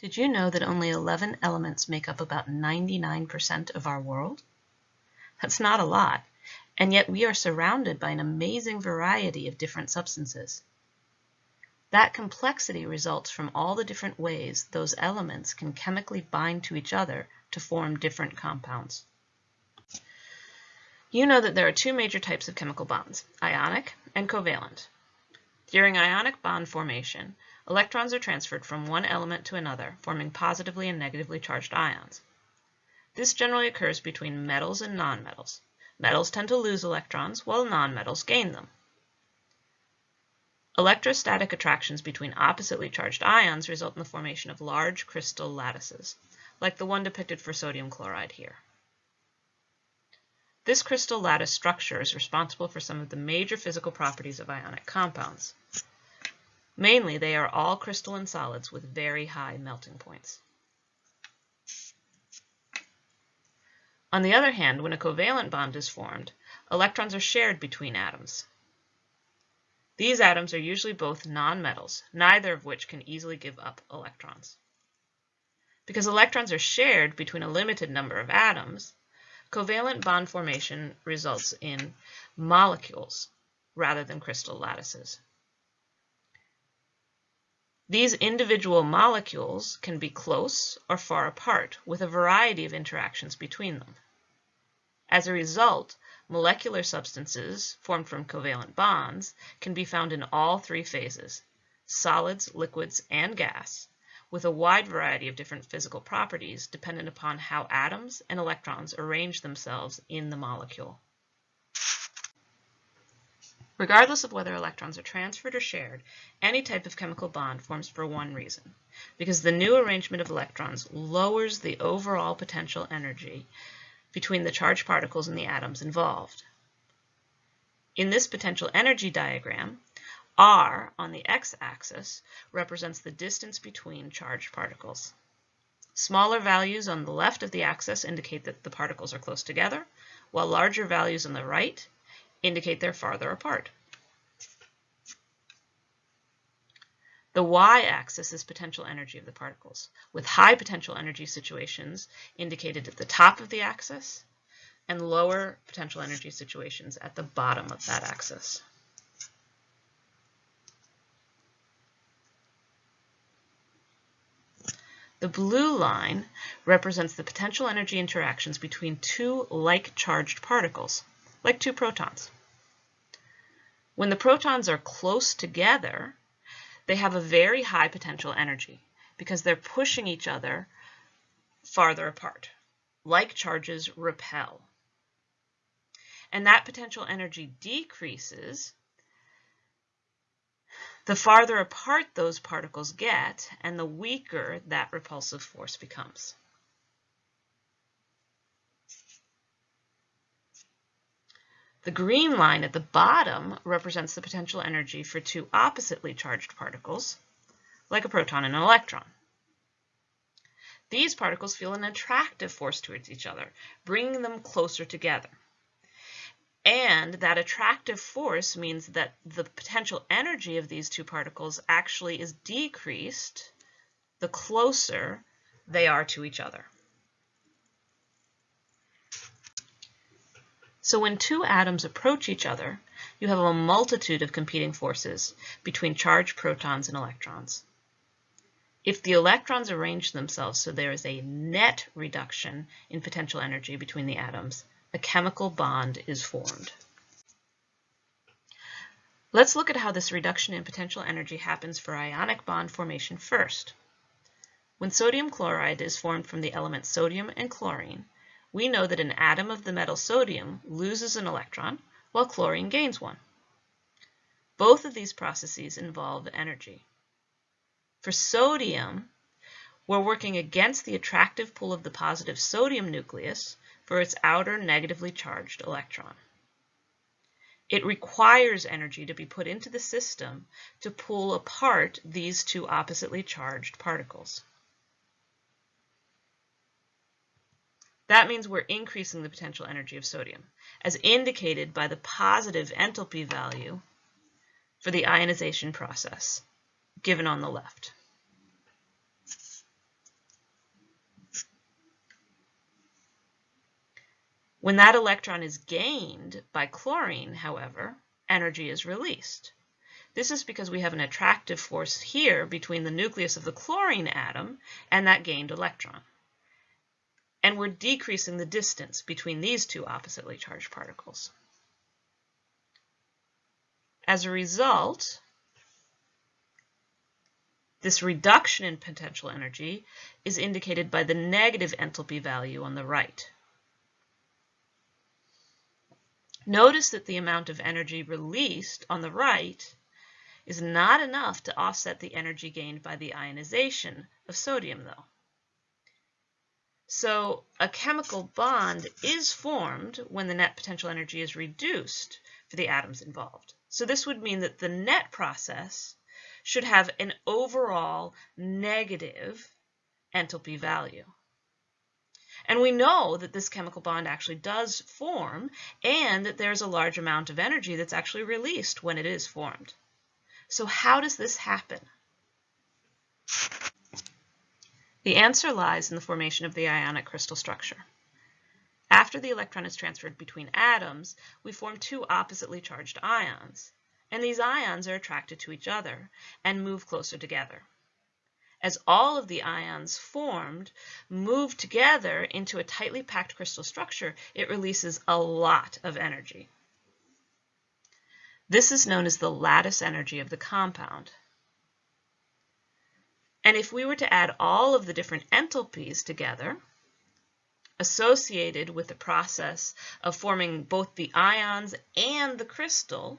Did you know that only 11 elements make up about 99% of our world? That's not a lot, and yet we are surrounded by an amazing variety of different substances. That complexity results from all the different ways those elements can chemically bind to each other to form different compounds. You know that there are two major types of chemical bonds, ionic and covalent. During ionic bond formation, Electrons are transferred from one element to another, forming positively and negatively charged ions. This generally occurs between metals and nonmetals. Metals tend to lose electrons, while nonmetals gain them. Electrostatic attractions between oppositely charged ions result in the formation of large crystal lattices, like the one depicted for sodium chloride here. This crystal lattice structure is responsible for some of the major physical properties of ionic compounds. Mainly, they are all crystalline solids with very high melting points. On the other hand, when a covalent bond is formed, electrons are shared between atoms. These atoms are usually both nonmetals, neither of which can easily give up electrons. Because electrons are shared between a limited number of atoms, covalent bond formation results in molecules rather than crystal lattices. These individual molecules can be close or far apart with a variety of interactions between them. As a result, molecular substances formed from covalent bonds can be found in all three phases, solids, liquids, and gas, with a wide variety of different physical properties dependent upon how atoms and electrons arrange themselves in the molecule. Regardless of whether electrons are transferred or shared, any type of chemical bond forms for one reason, because the new arrangement of electrons lowers the overall potential energy between the charged particles and the atoms involved. In this potential energy diagram, R on the x-axis represents the distance between charged particles. Smaller values on the left of the axis indicate that the particles are close together, while larger values on the right indicate they're farther apart. The y-axis is potential energy of the particles, with high potential energy situations indicated at the top of the axis and lower potential energy situations at the bottom of that axis. The blue line represents the potential energy interactions between two like-charged particles like two protons. When the protons are close together, they have a very high potential energy because they're pushing each other farther apart. Like charges repel. And that potential energy decreases the farther apart those particles get and the weaker that repulsive force becomes. The green line at the bottom represents the potential energy for two oppositely charged particles, like a proton and an electron. These particles feel an attractive force towards each other, bringing them closer together. And that attractive force means that the potential energy of these two particles actually is decreased the closer they are to each other. So when two atoms approach each other, you have a multitude of competing forces between charged protons and electrons. If the electrons arrange themselves so there is a net reduction in potential energy between the atoms, a chemical bond is formed. Let's look at how this reduction in potential energy happens for ionic bond formation first. When sodium chloride is formed from the elements sodium and chlorine, we know that an atom of the metal sodium loses an electron while chlorine gains one. Both of these processes involve energy. For sodium, we're working against the attractive pull of the positive sodium nucleus for its outer negatively charged electron. It requires energy to be put into the system to pull apart these two oppositely charged particles. That means we're increasing the potential energy of sodium, as indicated by the positive enthalpy value for the ionization process, given on the left. When that electron is gained by chlorine, however, energy is released. This is because we have an attractive force here between the nucleus of the chlorine atom and that gained electron. And we're decreasing the distance between these two oppositely charged particles. As a result, this reduction in potential energy is indicated by the negative enthalpy value on the right. Notice that the amount of energy released on the right is not enough to offset the energy gained by the ionization of sodium, though. So a chemical bond is formed when the net potential energy is reduced for the atoms involved. So this would mean that the net process should have an overall negative enthalpy value. And we know that this chemical bond actually does form and that there's a large amount of energy that's actually released when it is formed. So how does this happen? The answer lies in the formation of the ionic crystal structure. After the electron is transferred between atoms, we form two oppositely charged ions, and these ions are attracted to each other and move closer together. As all of the ions formed move together into a tightly packed crystal structure, it releases a lot of energy. This is known as the lattice energy of the compound. And if we were to add all of the different enthalpies together, associated with the process of forming both the ions and the crystal,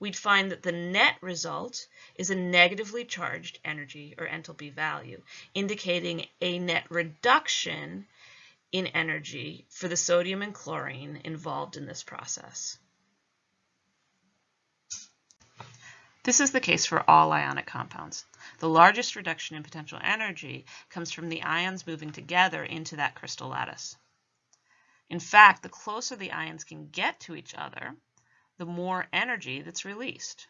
we'd find that the net result is a negatively charged energy or enthalpy value, indicating a net reduction in energy for the sodium and chlorine involved in this process. This is the case for all ionic compounds. The largest reduction in potential energy comes from the ions moving together into that crystal lattice. In fact, the closer the ions can get to each other, the more energy that's released.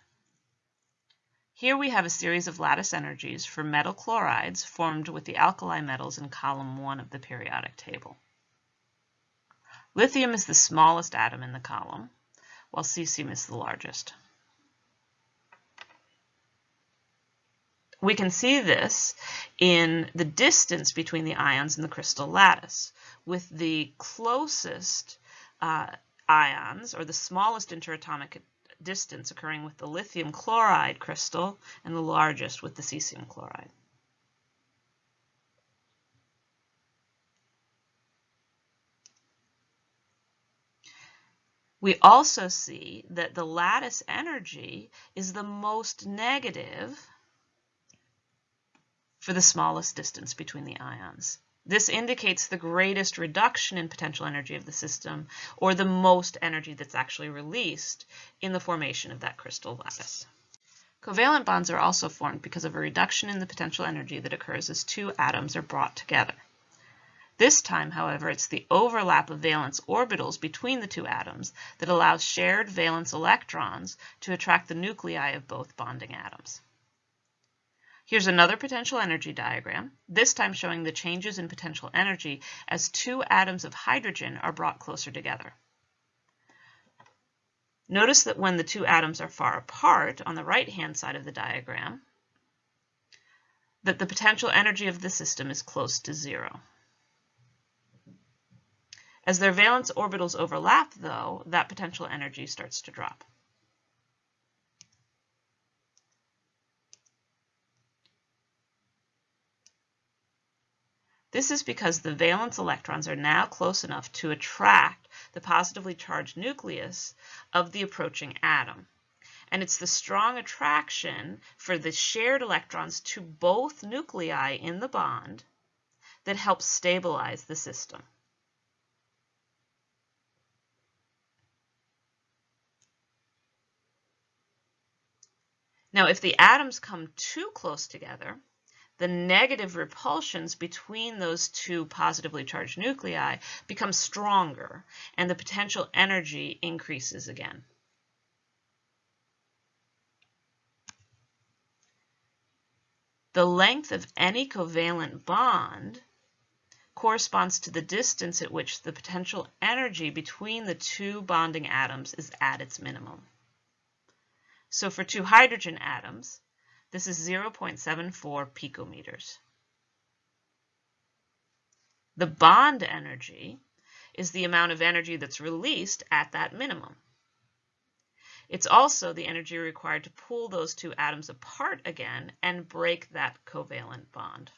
Here we have a series of lattice energies for metal chlorides formed with the alkali metals in column 1 of the periodic table. Lithium is the smallest atom in the column, while cesium is the largest. We can see this in the distance between the ions in the crystal lattice, with the closest uh, ions, or the smallest interatomic distance occurring with the lithium chloride crystal, and the largest with the cesium chloride. We also see that the lattice energy is the most negative for the smallest distance between the ions. This indicates the greatest reduction in potential energy of the system, or the most energy that's actually released in the formation of that crystal lattice. Covalent bonds are also formed because of a reduction in the potential energy that occurs as two atoms are brought together. This time, however, it's the overlap of valence orbitals between the two atoms that allows shared valence electrons to attract the nuclei of both bonding atoms. Here's another potential energy diagram, this time showing the changes in potential energy as two atoms of hydrogen are brought closer together. Notice that when the two atoms are far apart on the right-hand side of the diagram, that the potential energy of the system is close to zero. As their valence orbitals overlap, though, that potential energy starts to drop. This is because the valence electrons are now close enough to attract the positively charged nucleus of the approaching atom. And it's the strong attraction for the shared electrons to both nuclei in the bond that helps stabilize the system. Now, if the atoms come too close together, the negative repulsions between those two positively charged nuclei become stronger and the potential energy increases again. The length of any covalent bond corresponds to the distance at which the potential energy between the two bonding atoms is at its minimum. So for two hydrogen atoms, this is 0.74 picometers. The bond energy is the amount of energy that's released at that minimum. It's also the energy required to pull those two atoms apart again and break that covalent bond.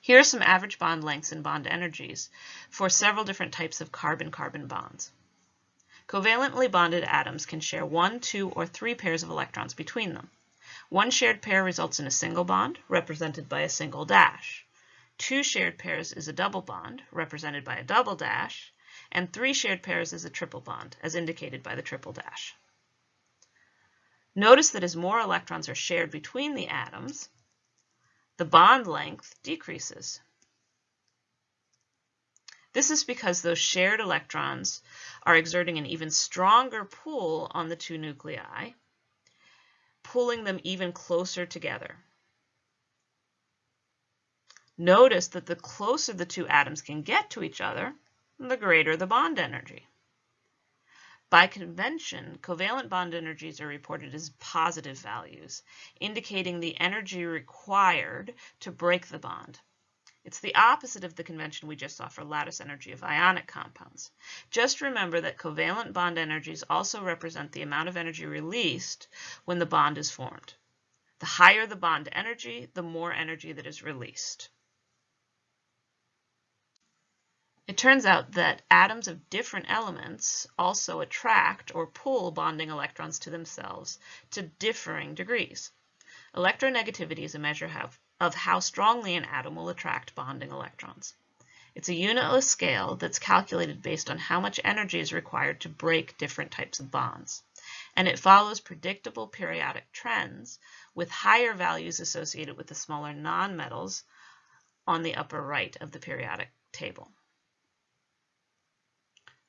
Here are some average bond lengths and bond energies for several different types of carbon-carbon bonds. Covalently bonded atoms can share one, two, or three pairs of electrons between them. One shared pair results in a single bond, represented by a single dash. Two shared pairs is a double bond, represented by a double dash, and three shared pairs is a triple bond, as indicated by the triple dash. Notice that as more electrons are shared between the atoms, the bond length decreases. This is because those shared electrons are exerting an even stronger pull on the two nuclei, pulling them even closer together. Notice that the closer the two atoms can get to each other, the greater the bond energy. By convention, covalent bond energies are reported as positive values, indicating the energy required to break the bond. It's the opposite of the convention we just saw for lattice energy of ionic compounds. Just remember that covalent bond energies also represent the amount of energy released when the bond is formed. The higher the bond energy, the more energy that is released. It turns out that atoms of different elements also attract or pull bonding electrons to themselves to differing degrees. Electronegativity is a measure of how strongly an atom will attract bonding electrons. It's a unitless scale that's calculated based on how much energy is required to break different types of bonds. And it follows predictable periodic trends with higher values associated with the smaller nonmetals on the upper right of the periodic table.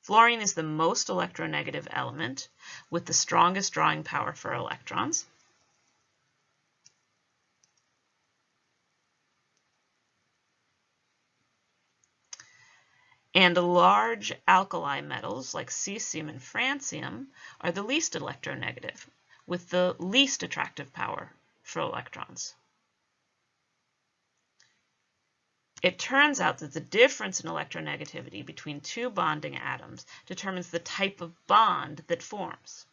Fluorine is the most electronegative element with the strongest drawing power for electrons. And large alkali metals like cesium and francium are the least electronegative, with the least attractive power for electrons. It turns out that the difference in electronegativity between two bonding atoms determines the type of bond that forms.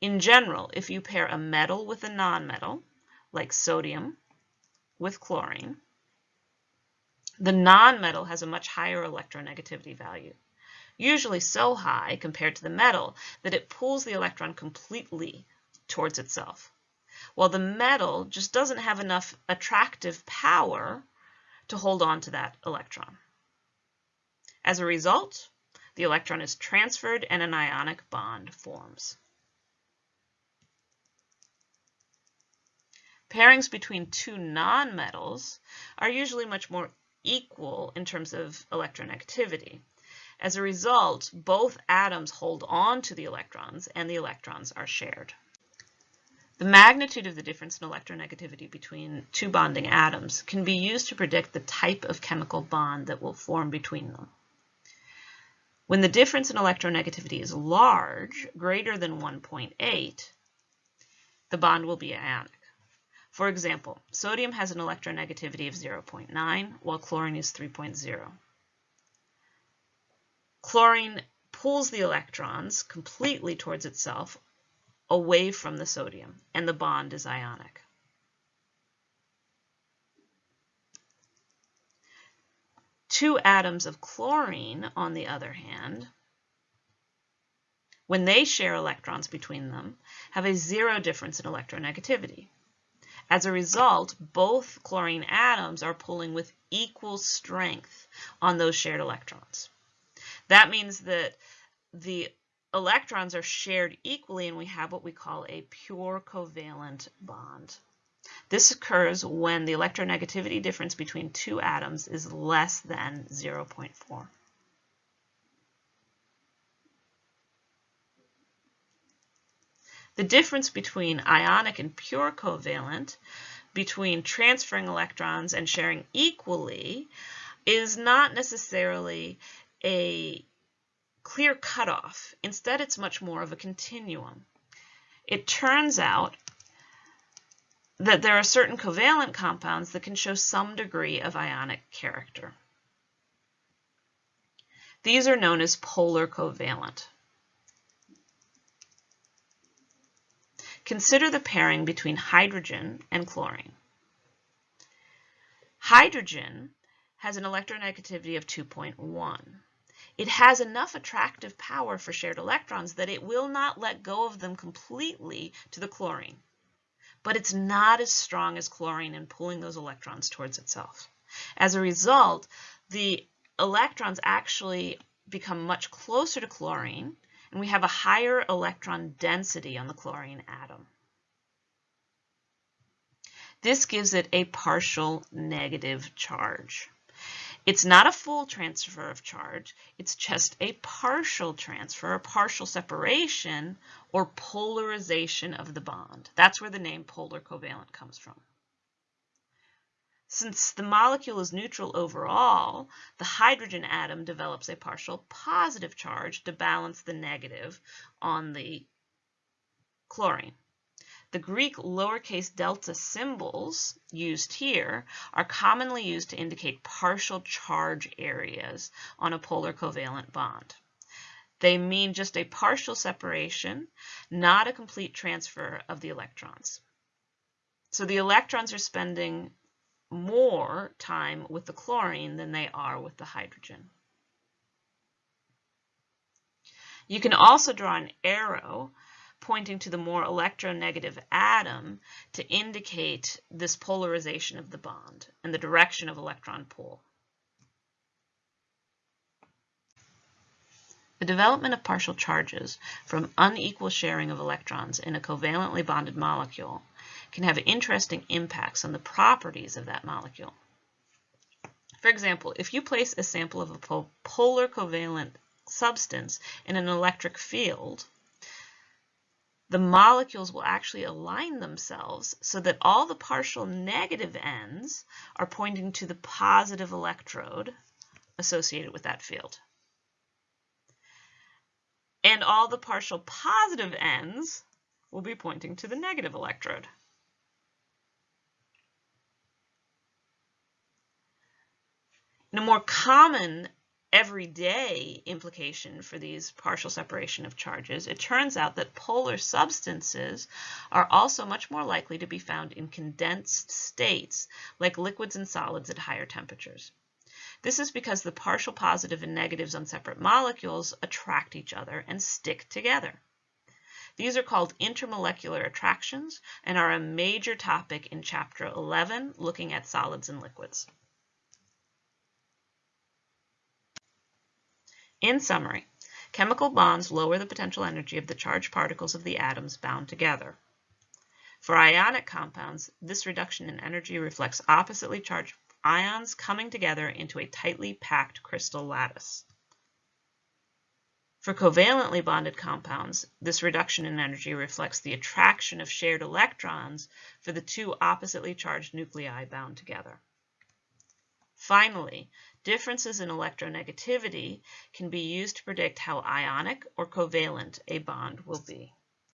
In general, if you pair a metal with a nonmetal, like sodium with chlorine, the nonmetal has a much higher electronegativity value, usually so high compared to the metal that it pulls the electron completely towards itself, while the metal just doesn't have enough attractive power to hold on to that electron. As a result, the electron is transferred and an ionic bond forms. Pairings between two nonmetals are usually much more equal in terms of electronegativity. As a result, both atoms hold on to the electrons and the electrons are shared. The magnitude of the difference in electronegativity between two bonding atoms can be used to predict the type of chemical bond that will form between them. When the difference in electronegativity is large, greater than 1.8, the bond will be ionic. For example, sodium has an electronegativity of 0.9, while chlorine is 3.0. Chlorine pulls the electrons completely towards itself away from the sodium, and the bond is ionic. Two atoms of chlorine, on the other hand, when they share electrons between them, have a zero difference in electronegativity. As a result, both chlorine atoms are pulling with equal strength on those shared electrons. That means that the electrons are shared equally and we have what we call a pure covalent bond. This occurs when the electronegativity difference between two atoms is less than 0.4. The difference between ionic and pure covalent between transferring electrons and sharing equally is not necessarily a clear cutoff. Instead, it's much more of a continuum. It turns out that there are certain covalent compounds that can show some degree of ionic character. These are known as polar covalent. Consider the pairing between hydrogen and chlorine. Hydrogen has an electronegativity of 2.1. It has enough attractive power for shared electrons that it will not let go of them completely to the chlorine but it's not as strong as chlorine in pulling those electrons towards itself. As a result, the electrons actually become much closer to chlorine, and we have a higher electron density on the chlorine atom. This gives it a partial negative charge. It's not a full transfer of charge, it's just a partial transfer, a partial separation, or polarization of the bond. That's where the name polar covalent comes from. Since the molecule is neutral overall, the hydrogen atom develops a partial positive charge to balance the negative on the chlorine. The Greek lowercase delta symbols used here are commonly used to indicate partial charge areas on a polar covalent bond. They mean just a partial separation, not a complete transfer of the electrons. So the electrons are spending more time with the chlorine than they are with the hydrogen. You can also draw an arrow pointing to the more electronegative atom to indicate this polarization of the bond and the direction of electron pull. The development of partial charges from unequal sharing of electrons in a covalently bonded molecule can have interesting impacts on the properties of that molecule. For example, if you place a sample of a polar covalent substance in an electric field, the molecules will actually align themselves so that all the partial negative ends are pointing to the positive electrode associated with that field. And all the partial positive ends will be pointing to the negative electrode. In a more common everyday implication for these partial separation of charges, it turns out that polar substances are also much more likely to be found in condensed states, like liquids and solids at higher temperatures. This is because the partial positive and negatives on separate molecules attract each other and stick together. These are called intermolecular attractions and are a major topic in Chapter 11, looking at solids and liquids. In summary, chemical bonds lower the potential energy of the charged particles of the atoms bound together. For ionic compounds, this reduction in energy reflects oppositely charged ions coming together into a tightly packed crystal lattice. For covalently bonded compounds, this reduction in energy reflects the attraction of shared electrons for the two oppositely charged nuclei bound together. Finally, differences in electronegativity can be used to predict how ionic or covalent a bond will be.